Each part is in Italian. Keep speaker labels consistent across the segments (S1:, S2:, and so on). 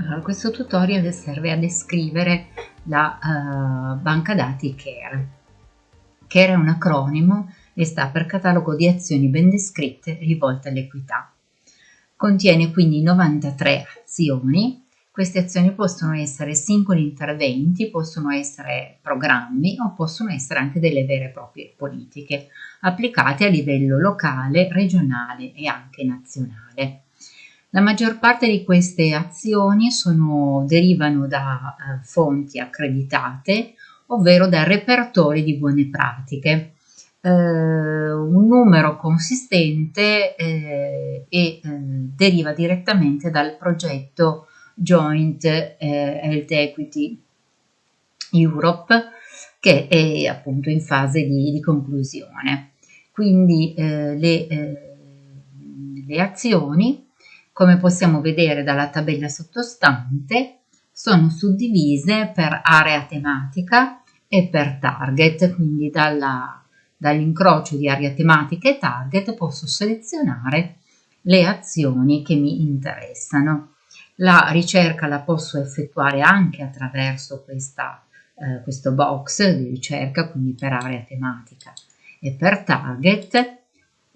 S1: Allora, questo tutorial serve a descrivere la uh, banca dati CARE. CARE è un acronimo e sta per catalogo di azioni ben descritte rivolte all'equità. Contiene quindi 93 azioni. Queste azioni possono essere singoli interventi, possono essere programmi o possono essere anche delle vere e proprie politiche applicate a livello locale, regionale e anche nazionale. La maggior parte di queste azioni sono, derivano da eh, fonti accreditate, ovvero da repertori di buone pratiche. Eh, un numero consistente eh, e eh, deriva direttamente dal progetto Joint eh, Health Equity Europe che è appunto in fase di, di conclusione. Quindi eh, le, le azioni come possiamo vedere dalla tabella sottostante, sono suddivise per area tematica e per target, quindi dall'incrocio di area tematica e target posso selezionare le azioni che mi interessano. La ricerca la posso effettuare anche attraverso questa, eh, questo box di ricerca, quindi per area tematica e per target,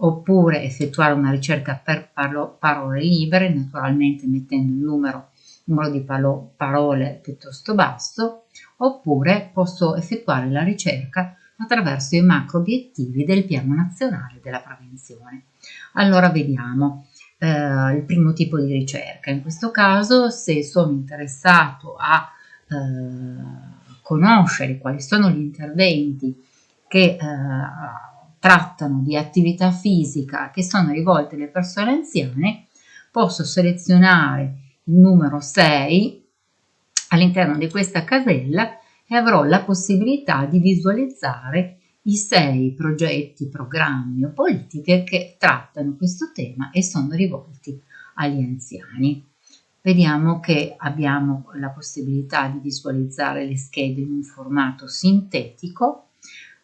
S1: oppure effettuare una ricerca per parole libere, naturalmente mettendo il numero, numero di parole piuttosto basso, oppure posso effettuare la ricerca attraverso i macro obiettivi del Piano Nazionale della Prevenzione. Allora vediamo eh, il primo tipo di ricerca. In questo caso, se sono interessato a eh, conoscere quali sono gli interventi che eh, trattano di attività fisica che sono rivolte alle persone anziane, posso selezionare il numero 6 all'interno di questa casella e avrò la possibilità di visualizzare i sei progetti, programmi o politiche che trattano questo tema e sono rivolti agli anziani. Vediamo che abbiamo la possibilità di visualizzare le schede in un formato sintetico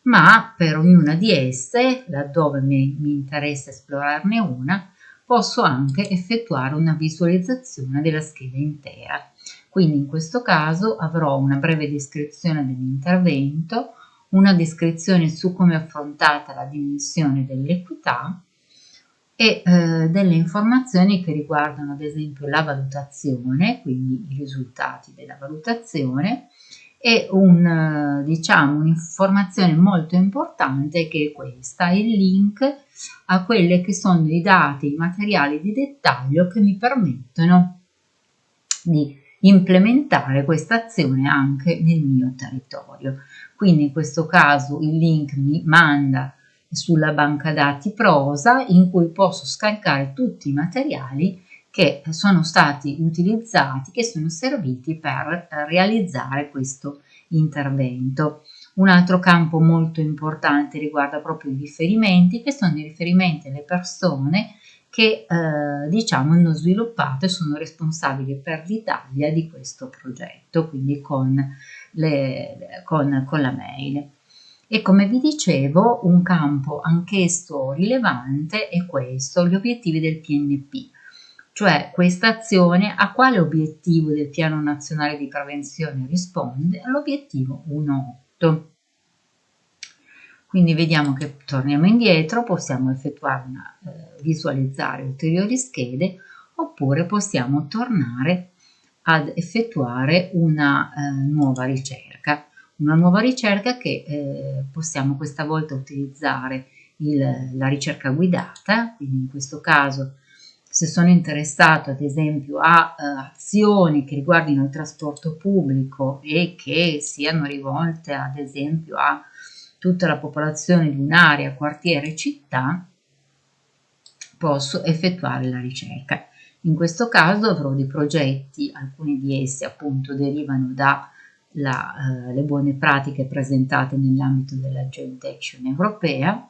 S1: ma per ognuna di esse, laddove mi, mi interessa esplorarne una, posso anche effettuare una visualizzazione della scheda intera. Quindi in questo caso avrò una breve descrizione dell'intervento, una descrizione su come è affrontata la dimensione dell'equità e eh, delle informazioni che riguardano ad esempio la valutazione, quindi i risultati della valutazione, e un, diciamo, un'informazione molto importante che è questa, il link a quelli che sono i dati, i materiali di dettaglio che mi permettono di implementare questa azione anche nel mio territorio. Quindi in questo caso il link mi manda sulla banca dati prosa in cui posso scaricare tutti i materiali che sono stati utilizzati, che sono serviti per realizzare questo intervento. Un altro campo molto importante riguarda proprio i riferimenti, che sono i riferimenti alle persone che eh, diciamo hanno sviluppato e sono responsabili per l'Italia di questo progetto, quindi con, le, con, con la mail. E come vi dicevo, un campo anch'esso rilevante è questo, gli obiettivi del PNP cioè questa azione a quale obiettivo del Piano Nazionale di Prevenzione risponde? All'obiettivo 1.8. Quindi vediamo che torniamo indietro, possiamo effettuare una, eh, visualizzare ulteriori schede oppure possiamo tornare ad effettuare una eh, nuova ricerca. Una nuova ricerca che eh, possiamo questa volta utilizzare il, la ricerca guidata, quindi in questo caso se sono interessato ad esempio a uh, azioni che riguardino il trasporto pubblico e che siano rivolte ad esempio a tutta la popolazione di un'area, quartiere, città, posso effettuare la ricerca. In questo caso avrò dei progetti, alcuni di essi appunto derivano dalle uh, buone pratiche presentate nell'ambito della Joint Action europea,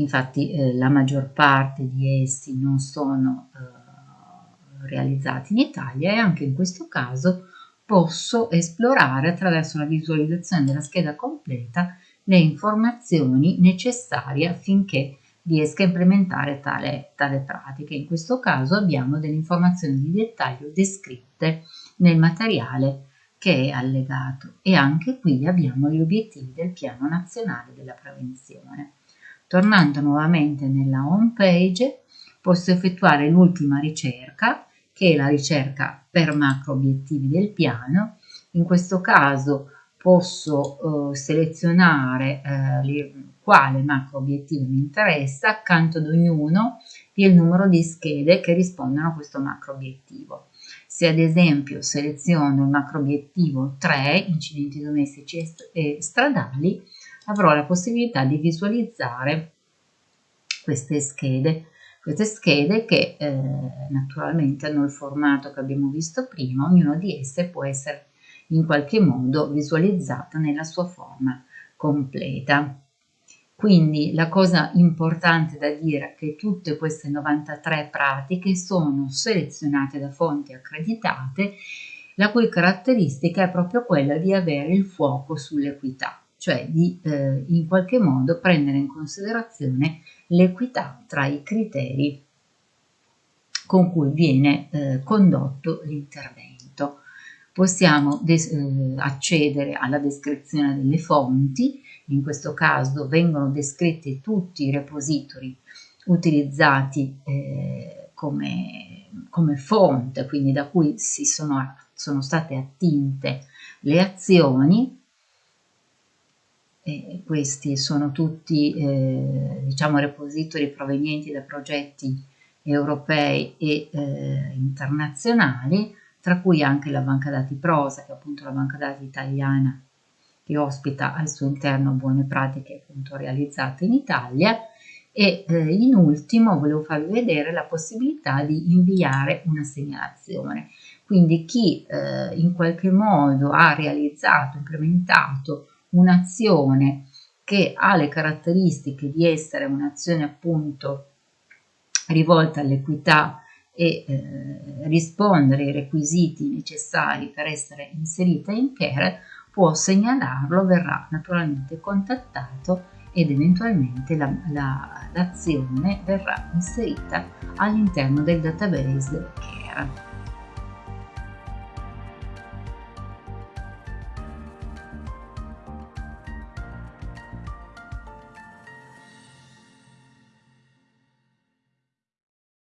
S1: infatti eh, la maggior parte di essi non sono eh, realizzati in Italia e anche in questo caso posso esplorare attraverso la visualizzazione della scheda completa le informazioni necessarie affinché riesca a implementare tale, tale pratica. In questo caso abbiamo delle informazioni di dettaglio descritte nel materiale che è allegato e anche qui abbiamo gli obiettivi del piano nazionale della prevenzione. Tornando nuovamente nella home page posso effettuare l'ultima ricerca che è la ricerca per macro obiettivi del piano. In questo caso posso eh, selezionare eh, quale macro obiettivo mi interessa, accanto ad ognuno il numero di schede che rispondono a questo macro obiettivo. Se ad esempio seleziono il macro obiettivo 3, incidenti domestici e stradali, avrò la possibilità di visualizzare queste schede queste schede che eh, naturalmente hanno il formato che abbiamo visto prima, ognuna di esse può essere in qualche modo visualizzata nella sua forma completa. Quindi la cosa importante da dire è che tutte queste 93 pratiche sono selezionate da fonti accreditate, la cui caratteristica è proprio quella di avere il fuoco sull'equità, cioè di eh, in qualche modo prendere in considerazione l'equità tra i criteri con cui viene eh, condotto l'intervento. Possiamo eh, accedere alla descrizione delle fonti, in questo caso vengono descritti tutti i repository utilizzati eh, come, come, fonte, quindi da cui si sono, sono state attinte le azioni e questi sono tutti eh, diciamo repository provenienti da progetti europei e eh, internazionali tra cui anche la banca dati Prosa che è appunto la banca dati italiana che ospita al suo interno buone pratiche appunto realizzate in Italia. E eh, in ultimo volevo farvi vedere la possibilità di inviare una segnalazione. Quindi chi eh, in qualche modo ha realizzato, implementato un'azione che ha le caratteristiche di essere un'azione appunto rivolta all'equità e eh, rispondere ai requisiti necessari per essere inserita in care può segnalarlo, verrà naturalmente contattato ed eventualmente l'azione la, la, verrà inserita all'interno del database care.